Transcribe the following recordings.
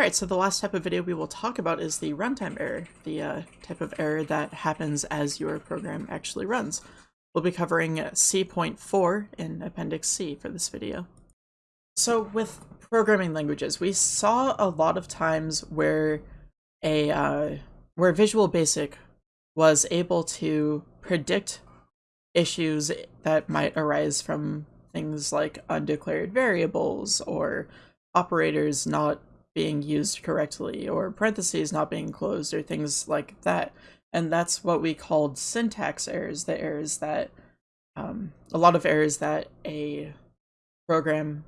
Alright, so the last type of video we will talk about is the runtime error, the uh, type of error that happens as your program actually runs. We'll be covering C.4 in Appendix C for this video. So with programming languages, we saw a lot of times where a uh, where Visual Basic was able to predict issues that might arise from things like undeclared variables or operators not being used correctly or parentheses not being closed or things like that. And that's what we called syntax errors, the errors that, um, a lot of errors that a program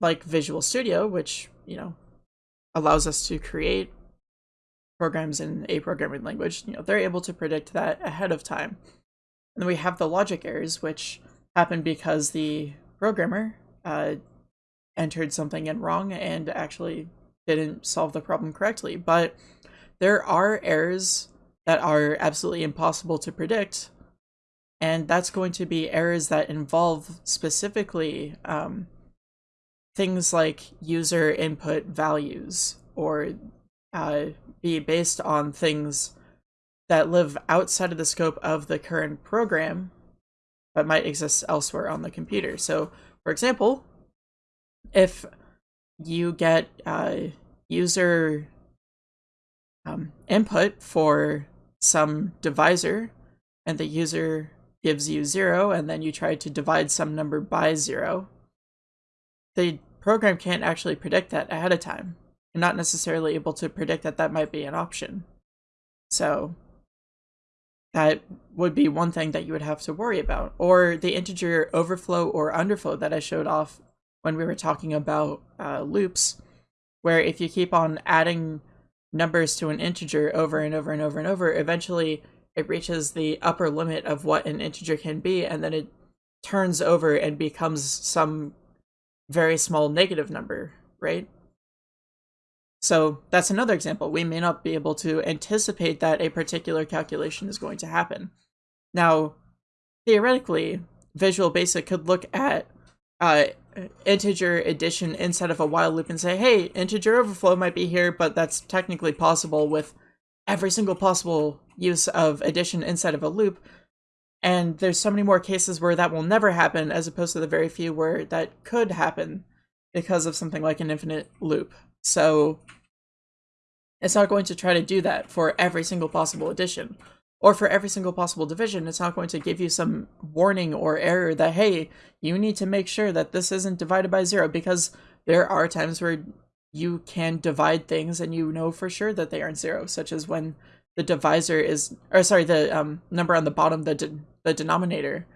like Visual Studio, which, you know, allows us to create programs in a programming language, you know, they're able to predict that ahead of time. And then we have the logic errors, which happen because the programmer uh, entered something in wrong and actually didn't solve the problem correctly. But there are errors that are absolutely impossible to predict, and that's going to be errors that involve specifically um, things like user input values or uh, be based on things that live outside of the scope of the current program but might exist elsewhere on the computer. So, for example, if you get uh, user um, input for some divisor and the user gives you zero and then you try to divide some number by zero, the program can't actually predict that ahead of time. You're not necessarily able to predict that that might be an option. So that would be one thing that you would have to worry about. Or the integer overflow or underflow that I showed off when we were talking about uh, loops, where if you keep on adding numbers to an integer over and over and over and over, eventually it reaches the upper limit of what an integer can be, and then it turns over and becomes some very small negative number, right? So that's another example. We may not be able to anticipate that a particular calculation is going to happen. Now, theoretically, Visual Basic could look at uh, integer addition inside of a while loop and say, hey, integer overflow might be here, but that's technically possible with every single possible use of addition inside of a loop. And there's so many more cases where that will never happen as opposed to the very few where that could happen because of something like an infinite loop. So it's not going to try to do that for every single possible addition or for every single possible division, it's not going to give you some warning or error that, hey, you need to make sure that this isn't divided by zero, because there are times where you can divide things and you know for sure that they aren't zero, such as when the divisor is, or sorry, the um, number on the bottom, the, de the denominator,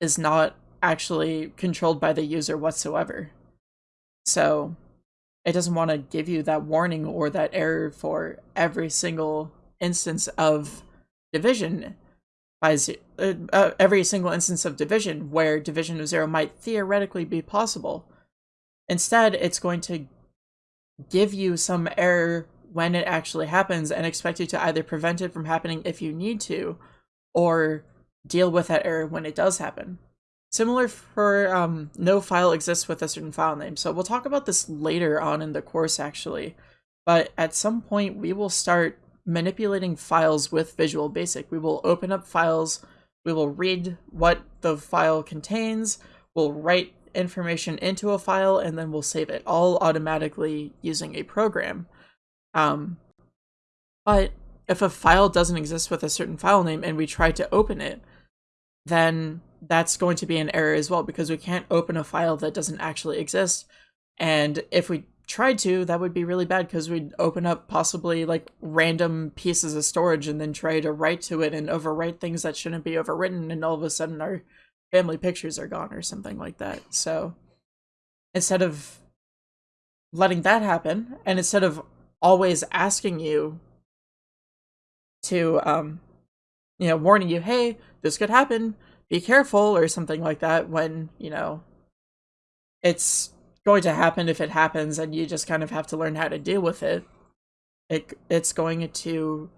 is not actually controlled by the user whatsoever. So it doesn't want to give you that warning or that error for every single instance of division by uh, uh, every single instance of division where division of zero might theoretically be possible. Instead, it's going to give you some error when it actually happens and expect you to either prevent it from happening if you need to, or deal with that error when it does happen. Similar for um, no file exists with a certain file name. So we'll talk about this later on in the course actually. But at some point we will start manipulating files with Visual Basic. We will open up files, we will read what the file contains, we'll write information into a file, and then we'll save it, all automatically using a program. Um, but if a file doesn't exist with a certain file name and we try to open it, then that's going to be an error as well because we can't open a file that doesn't actually exist. And if we tried to, that would be really bad because we'd open up possibly like random pieces of storage and then try to write to it and overwrite things that shouldn't be overwritten and all of a sudden our family pictures are gone or something like that. So instead of letting that happen and instead of always asking you to um you know warning you hey this could happen be careful or something like that when you know it's going to happen if it happens and you just kind of have to learn how to deal with it. It it's going to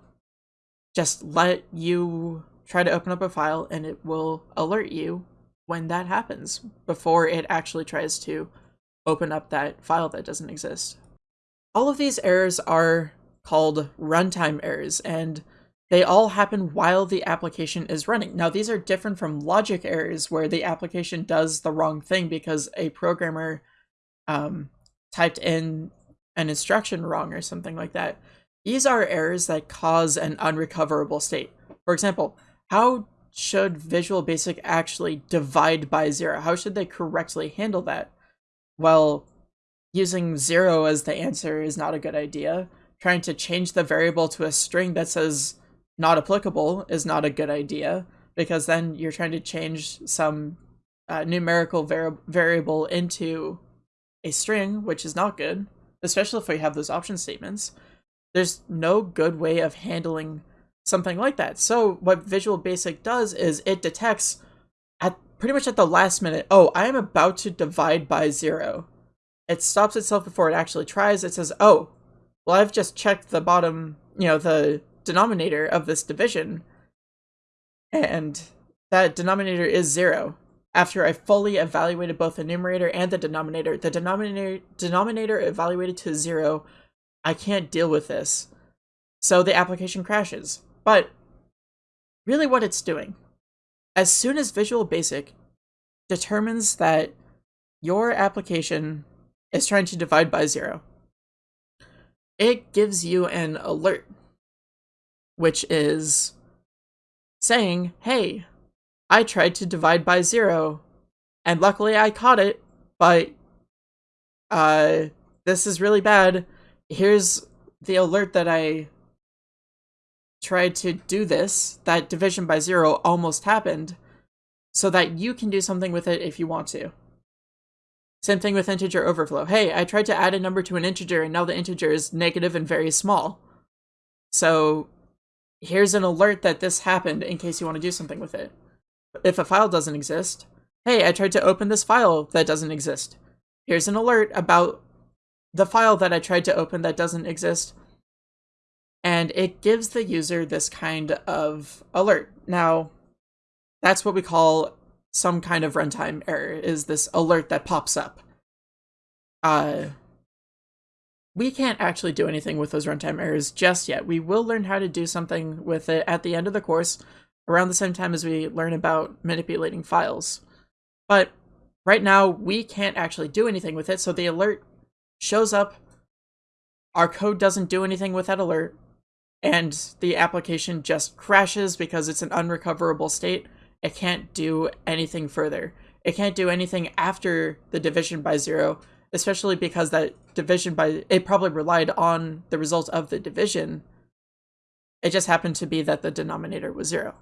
just let you try to open up a file and it will alert you when that happens before it actually tries to open up that file that doesn't exist. all of these errors are called runtime errors, and they all happen while the application is running. Now, these are different from logic errors where the application does the wrong thing because a programmer um, typed in an instruction wrong or something like that. These are errors that cause an unrecoverable state. For example, how should Visual Basic actually divide by zero? How should they correctly handle that? Well, using zero as the answer is not a good idea. Trying to change the variable to a string that says not applicable is not a good idea because then you're trying to change some uh, numerical vari variable into a string, which is not good, especially if we have those option statements. There's no good way of handling something like that. So what Visual Basic does is it detects at pretty much at the last minute, oh, I am about to divide by zero. It stops itself before it actually tries. It says, oh, well, I've just checked the bottom, you know, the denominator of this division, and that denominator is zero. After I fully evaluated both the numerator and the denominator, the denominator denominator evaluated to zero, I can't deal with this. So the application crashes. But really what it's doing, as soon as Visual Basic determines that your application is trying to divide by zero, it gives you an alert which is saying, hey, I tried to divide by zero, and luckily I caught it, but uh, this is really bad. Here's the alert that I tried to do this, that division by zero almost happened, so that you can do something with it if you want to. Same thing with integer overflow. Hey, I tried to add a number to an integer and now the integer is negative and very small. So here's an alert that this happened in case you want to do something with it. If a file doesn't exist, hey, I tried to open this file that doesn't exist. Here's an alert about the file that I tried to open that doesn't exist. And it gives the user this kind of alert. Now, that's what we call some kind of runtime error, is this alert that pops up. Uh, we can't actually do anything with those runtime errors just yet. We will learn how to do something with it at the end of the course, around the same time as we learn about manipulating files. But right now, we can't actually do anything with it, so the alert shows up, our code doesn't do anything with that alert, and the application just crashes because it's an unrecoverable state. It can't do anything further. It can't do anything after the division by zero especially because that division by it probably relied on the result of the division. It just happened to be that the denominator was zero.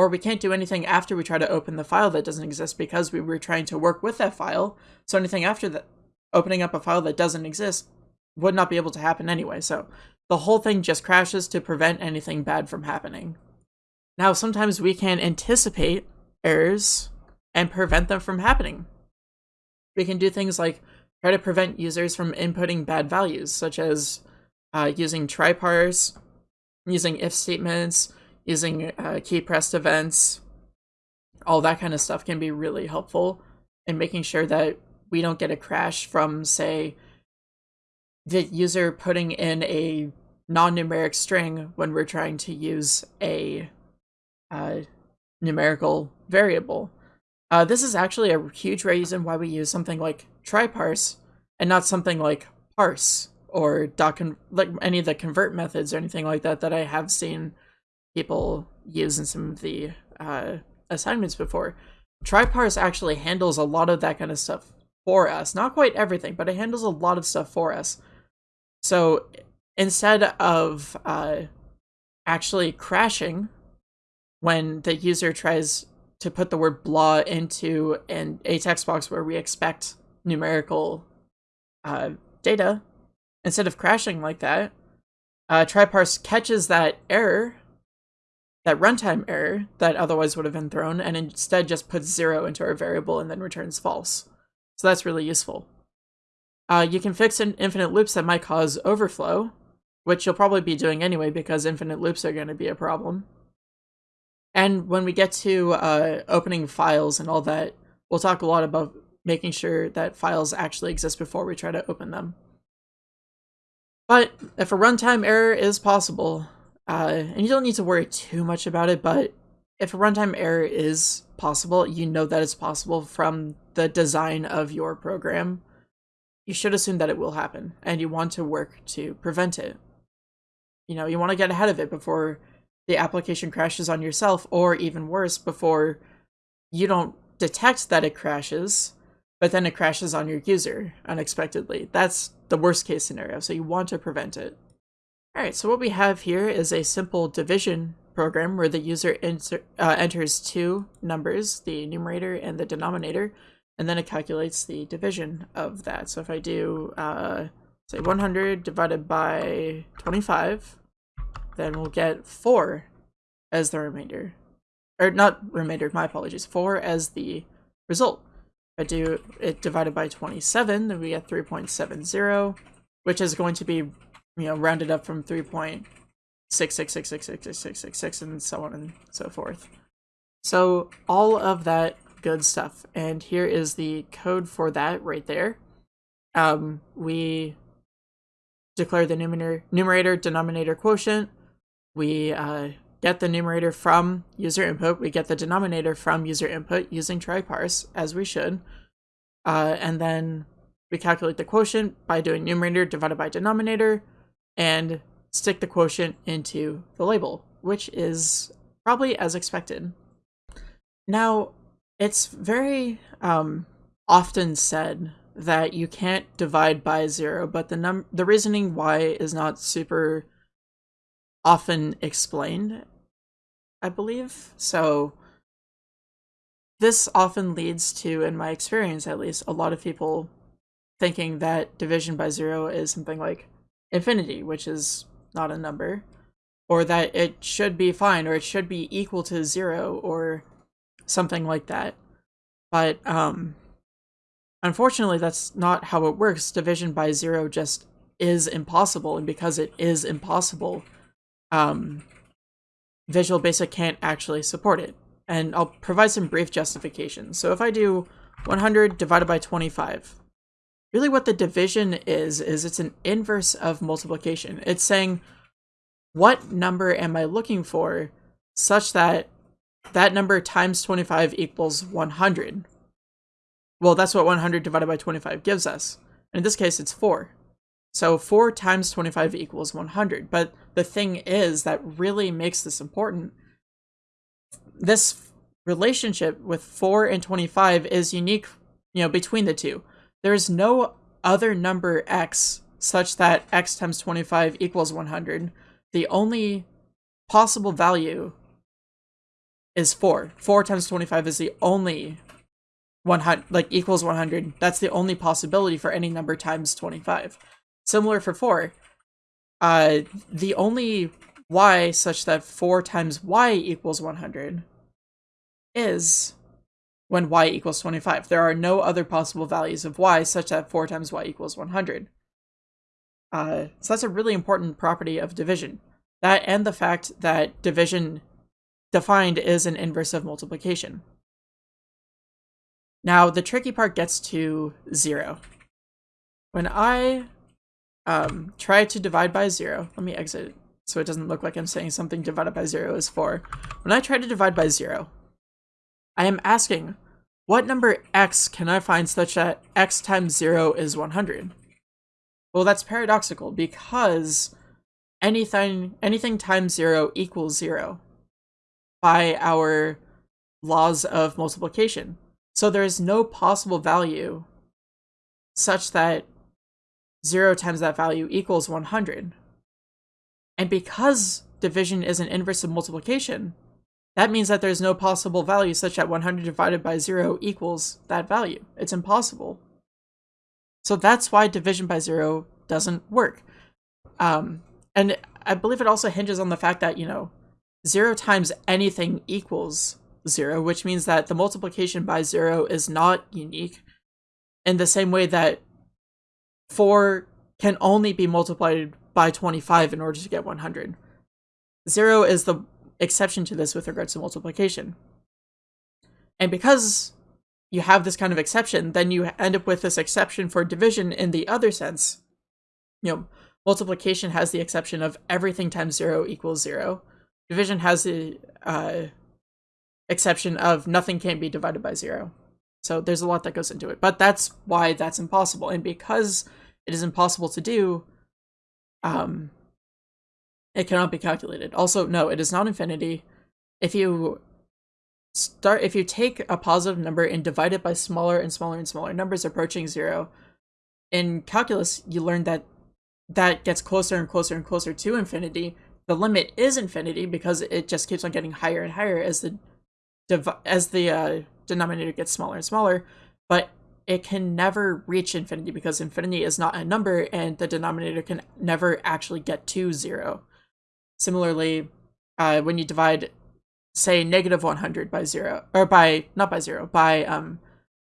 Or we can't do anything after we try to open the file that doesn't exist because we were trying to work with that file. So anything after that, opening up a file that doesn't exist would not be able to happen anyway. So the whole thing just crashes to prevent anything bad from happening. Now, sometimes we can anticipate errors and prevent them from happening. We can do things like try to prevent users from inputting bad values, such as uh, using try parse, using if statements, using uh, key pressed events. All that kind of stuff can be really helpful in making sure that we don't get a crash from, say, the user putting in a non-numeric string when we're trying to use a uh, numerical variable. Uh, this is actually a huge reason why we use something like try-parse and not something like parse or dot like any of the convert methods or anything like that that I have seen people use in some of the uh, assignments before. Try-parse actually handles a lot of that kind of stuff for us. Not quite everything, but it handles a lot of stuff for us. So instead of uh, actually crashing when the user tries to put the word blah into an, a text box where we expect numerical uh, data, instead of crashing like that, uh, tryparse catches that error, that runtime error that otherwise would have been thrown, and instead just puts zero into our variable and then returns false. So that's really useful. Uh, you can fix in infinite loops that might cause overflow, which you'll probably be doing anyway because infinite loops are going to be a problem. And when we get to uh, opening files and all that, we'll talk a lot about making sure that files actually exist before we try to open them. But if a runtime error is possible, uh, and you don't need to worry too much about it, but if a runtime error is possible, you know that it's possible from the design of your program, you should assume that it will happen, and you want to work to prevent it. You know, you want to get ahead of it before the application crashes on yourself, or even worse, before you don't detect that it crashes, but then it crashes on your user unexpectedly. That's the worst case scenario, so you want to prevent it. Alright, so what we have here is a simple division program where the user uh, enters two numbers, the numerator and the denominator, and then it calculates the division of that. So if I do, uh, say 100 divided by 25, then we'll get 4 as the remainder. Or not remainder, my apologies. 4 as the result. If I do it divided by 27, then we get 3.70, which is going to be, you know, rounded up from 3.666666666 and so on and so forth. So all of that good stuff. And here is the code for that right there. Um, we declare the numerator, numerator denominator quotient we uh, get the numerator from user input, we get the denominator from user input using try parse, as we should, uh, and then we calculate the quotient by doing numerator divided by denominator, and stick the quotient into the label, which is probably as expected. Now, it's very um, often said that you can't divide by zero, but the num the reasoning why is not super often explained, I believe. So this often leads to, in my experience at least, a lot of people thinking that division by zero is something like infinity, which is not a number, or that it should be fine, or it should be equal to zero, or something like that. But um, unfortunately, that's not how it works. Division by zero just is impossible, and because it is impossible, um, Visual Basic can't actually support it. And I'll provide some brief justification. So if I do 100 divided by 25, really what the division is, is it's an inverse of multiplication. It's saying, what number am I looking for such that that number times 25 equals 100? Well, that's what 100 divided by 25 gives us. In this case, it's 4. So 4 times 25 equals 100. But the thing is that really makes this important. This relationship with 4 and 25 is unique, you know, between the two. There's no other number x such that x times 25 equals 100. The only possible value is 4. 4 times 25 is the only 100 like equals 100. That's the only possibility for any number times 25. Similar for 4. Uh, the only y such that 4 times y equals 100 is when y equals 25. There are no other possible values of y such that 4 times y equals 100. Uh, so that's a really important property of division. That and the fact that division defined is an inverse of multiplication. Now, the tricky part gets to 0. When I um, try to divide by zero. Let me exit so it doesn't look like I'm saying something divided by zero is four. When I try to divide by zero, I am asking, what number x can I find such that x times zero is 100? Well, that's paradoxical because anything anything times zero equals zero by our laws of multiplication. So there is no possible value such that 0 times that value equals 100. And because division is an inverse of multiplication, that means that there's no possible value such that 100 divided by 0 equals that value. It's impossible. So that's why division by 0 doesn't work. Um, and I believe it also hinges on the fact that, you know, 0 times anything equals 0, which means that the multiplication by 0 is not unique in the same way that 4 can only be multiplied by 25 in order to get 100. 0 is the exception to this with regards to multiplication. And because you have this kind of exception, then you end up with this exception for division in the other sense. You know, Multiplication has the exception of everything times 0 equals 0. Division has the uh, exception of nothing can be divided by 0. So there's a lot that goes into it. But that's why that's impossible. And because it is impossible to do, um, it cannot be calculated. Also, no, it is not infinity. If you start, if you take a positive number and divide it by smaller and smaller and smaller numbers approaching zero, in calculus, you learn that that gets closer and closer and closer to infinity. The limit is infinity because it just keeps on getting higher and higher as the as the uh, denominator gets smaller and smaller. But it can never reach infinity because infinity is not a number and the denominator can never actually get to zero. Similarly, uh, when you divide, say, negative 100 by zero, or by, not by zero, by um,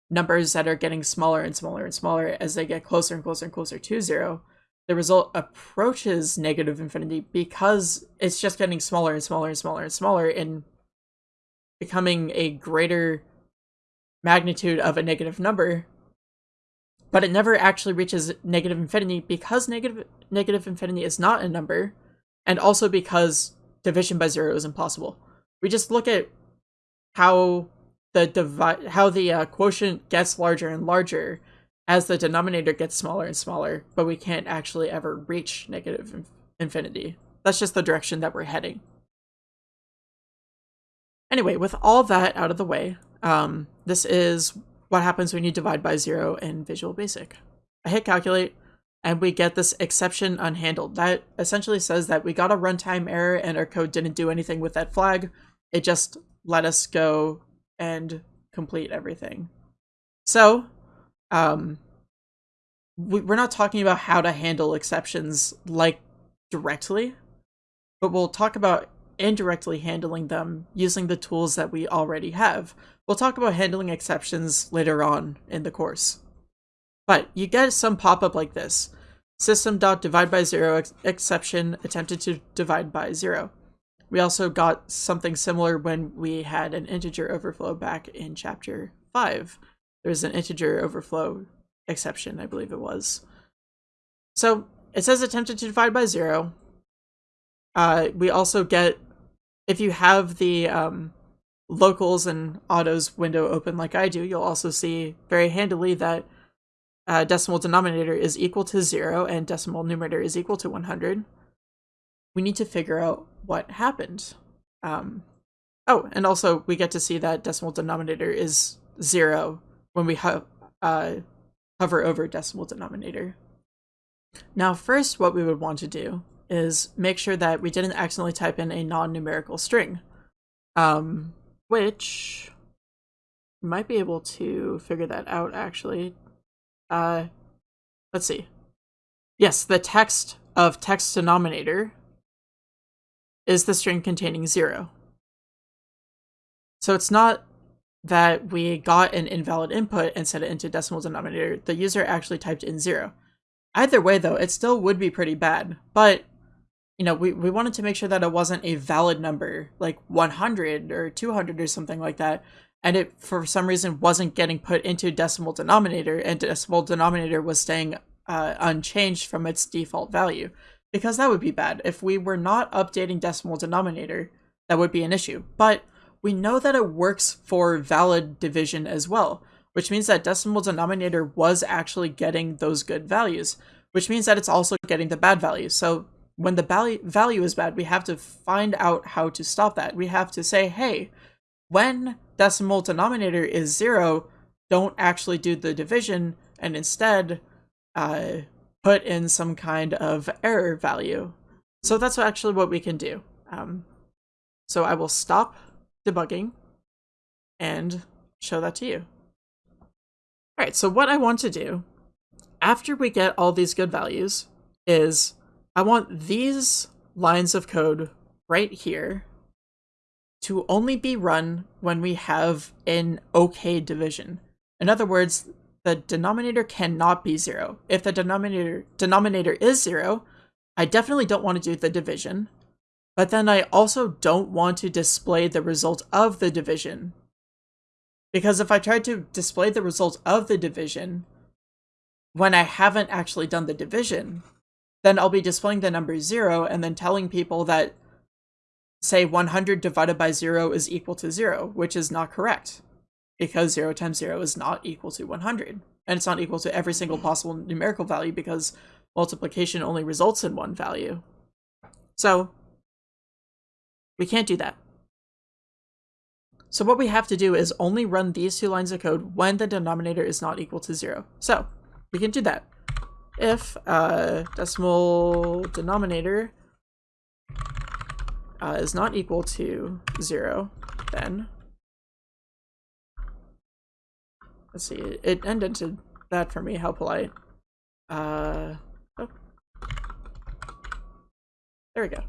numbers that are getting smaller and smaller and smaller as they get closer and closer and closer to zero, the result approaches negative infinity because it's just getting smaller and smaller and smaller and smaller and becoming a greater magnitude of a negative number but it never actually reaches negative infinity because negative negative infinity is not a number and also because division by zero is impossible. We just look at how the divide how the uh, quotient gets larger and larger as the denominator gets smaller and smaller, but we can't actually ever reach negative in infinity. That's just the direction that we're heading. Anyway, with all that out of the way, um, this is what happens when you divide by zero in Visual Basic. I hit calculate, and we get this exception unhandled. That essentially says that we got a runtime error and our code didn't do anything with that flag. It just let us go and complete everything. So, um, we, we're not talking about how to handle exceptions like directly, but we'll talk about indirectly handling them using the tools that we already have. We'll talk about handling exceptions later on in the course. But you get some pop-up like this. System.divide by zero ex exception attempted to divide by zero. We also got something similar when we had an integer overflow back in chapter 5. There was an integer overflow exception, I believe it was. So it says attempted to divide by zero. Uh, we also get, if you have the um, locals and autos window open like I do, you'll also see very handily that uh, decimal denominator is equal to 0 and decimal numerator is equal to 100, we need to figure out what happened. Um, oh, and also we get to see that decimal denominator is 0 when we ho uh, hover over decimal denominator. Now first what we would want to do is make sure that we didn't accidentally type in a non-numerical string, um, which might be able to figure that out actually uh, let's see. Yes, the text of text denominator is the string containing zero. So it's not that we got an invalid input and set it into decimal denominator. The user actually typed in zero. Either way, though, it still would be pretty bad. But, you know, we, we wanted to make sure that it wasn't a valid number, like 100 or 200 or something like that, and it for some reason wasn't getting put into decimal denominator and decimal denominator was staying uh, unchanged from its default value because that would be bad. If we were not updating decimal denominator that would be an issue. But we know that it works for valid division as well which means that decimal denominator was actually getting those good values which means that it's also getting the bad values so when the value is bad we have to find out how to stop that. We have to say hey when decimal denominator is zero, don't actually do the division and instead uh, put in some kind of error value. So that's actually what we can do. Um, so I will stop debugging and show that to you. All right, so what I want to do after we get all these good values is I want these lines of code right here to only be run when we have an okay division. In other words, the denominator cannot be zero. If the denominator denominator is zero, I definitely don't want to do the division, but then I also don't want to display the result of the division. Because if I try to display the result of the division when I haven't actually done the division, then I'll be displaying the number 0 and then telling people that, say, 100 divided by 0 is equal to 0, which is not correct because 0 times 0 is not equal to 100. And it's not equal to every single possible numerical value because multiplication only results in one value. So we can't do that. So what we have to do is only run these two lines of code when the denominator is not equal to 0. So we can do that. If uh, decimal denominator uh, is not equal to 0, then let's see, it indented that for me, how polite. Uh, oh. There we go.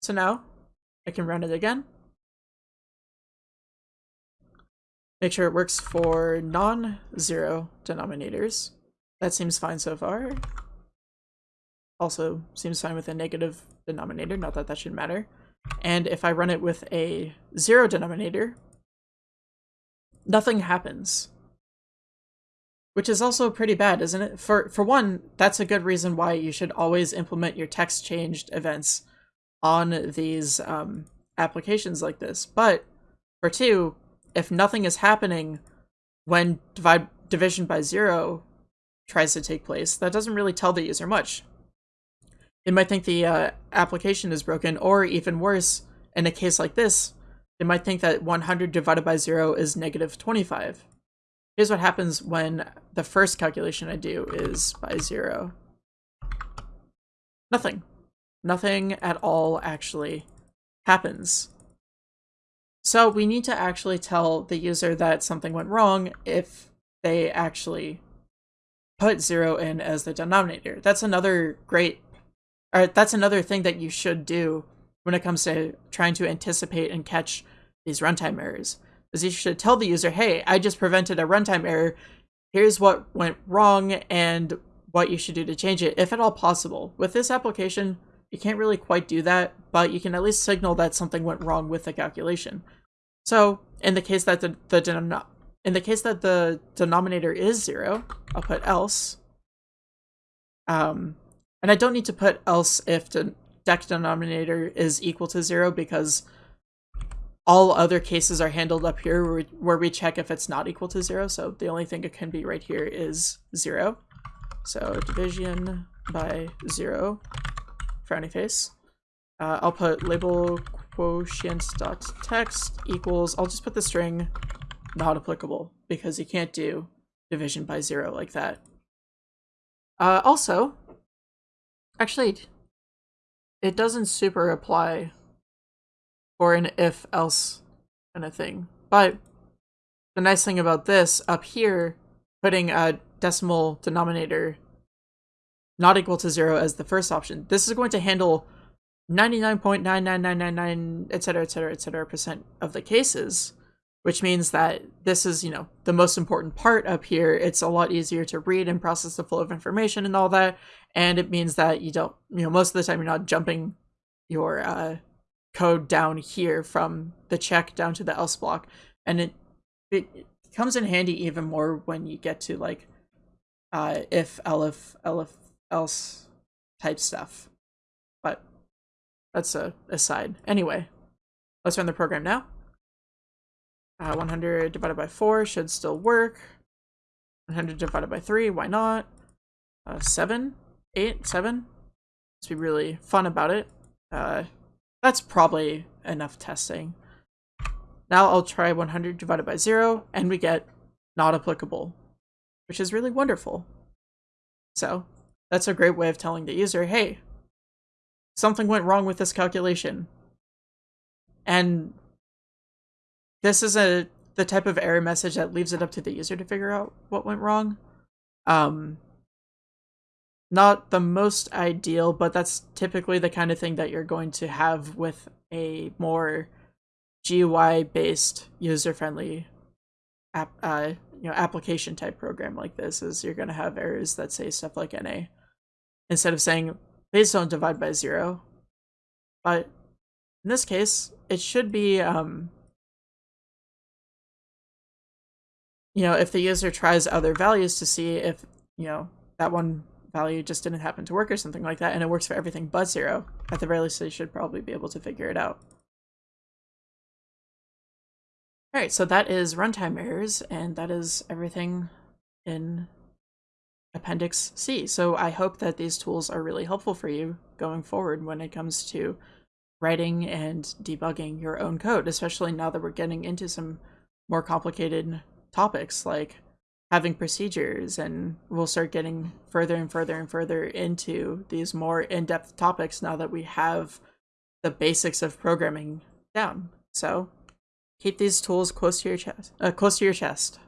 So now I can run it again. Make sure it works for non-zero denominators. That seems fine so far. Also seems fine with a negative denominator, not that that should matter. And if I run it with a zero denominator, nothing happens. Which is also pretty bad, isn't it? For for one, that's a good reason why you should always implement your text changed events on these um, applications like this. But for two, if nothing is happening when divide division by zero tries to take place, that doesn't really tell the user much. They might think the uh, application is broken, or even worse, in a case like this, they might think that 100 divided by 0 is negative 25. Here's what happens when the first calculation I do is by 0. Nothing. Nothing at all actually happens. So we need to actually tell the user that something went wrong if they actually put 0 in as the denominator. That's another great or that's another thing that you should do when it comes to trying to anticipate and catch these runtime errors. Is you should tell the user, hey, I just prevented a runtime error. Here's what went wrong and what you should do to change it, if at all possible. With this application, you can't really quite do that, but you can at least signal that something went wrong with the calculation. So in the case that the, the in the case that the denominator is zero, I'll put else. Um, and I don't need to put else if the deck denominator is equal to zero because all other cases are handled up here where we, check if it's not equal to zero. So the only thing it can be right here is zero. So division by zero, frowny face. Uh, I'll put label quotient dot text equals, I'll just put the string not applicable because you can't do division by zero like that. Uh, also, Actually, it doesn't super apply for an if-else kind of thing. But the nice thing about this, up here, putting a decimal denominator not equal to zero as the first option, this is going to handle 99.99999, etc., etc., etc. percent of the cases which means that this is, you know, the most important part up here. It's a lot easier to read and process the flow of information and all that. And it means that you don't, you know, most of the time you're not jumping your uh, code down here from the check down to the else block. And it, it comes in handy even more when you get to like uh, if, elif, elif, else type stuff. But that's a aside. Anyway, let's run the program now. Uh, 100 divided by 4 should still work. 100 divided by 3, why not? Uh, 7? 8? 7? Let's be really fun about it. Uh, that's probably enough testing. Now I'll try 100 divided by 0, and we get not applicable, which is really wonderful. So, that's a great way of telling the user, hey, something went wrong with this calculation. And this is a the type of error message that leaves it up to the user to figure out what went wrong. Um, not the most ideal, but that's typically the kind of thing that you're going to have with a more GUI based user friendly app, uh, you know, application type program like this. Is you're going to have errors that say stuff like NA instead of saying please don't divide by zero. But in this case, it should be um, you know, if the user tries other values to see if, you know, that one value just didn't happen to work or something like that, and it works for everything but zero, at the very least, they should probably be able to figure it out. All right, so that is runtime errors, and that is everything in Appendix C. So I hope that these tools are really helpful for you going forward when it comes to writing and debugging your own code, especially now that we're getting into some more complicated topics like having procedures and we'll start getting further and further and further into these more in-depth topics now that we have the basics of programming down. So keep these tools close to your chest, uh, close to your chest.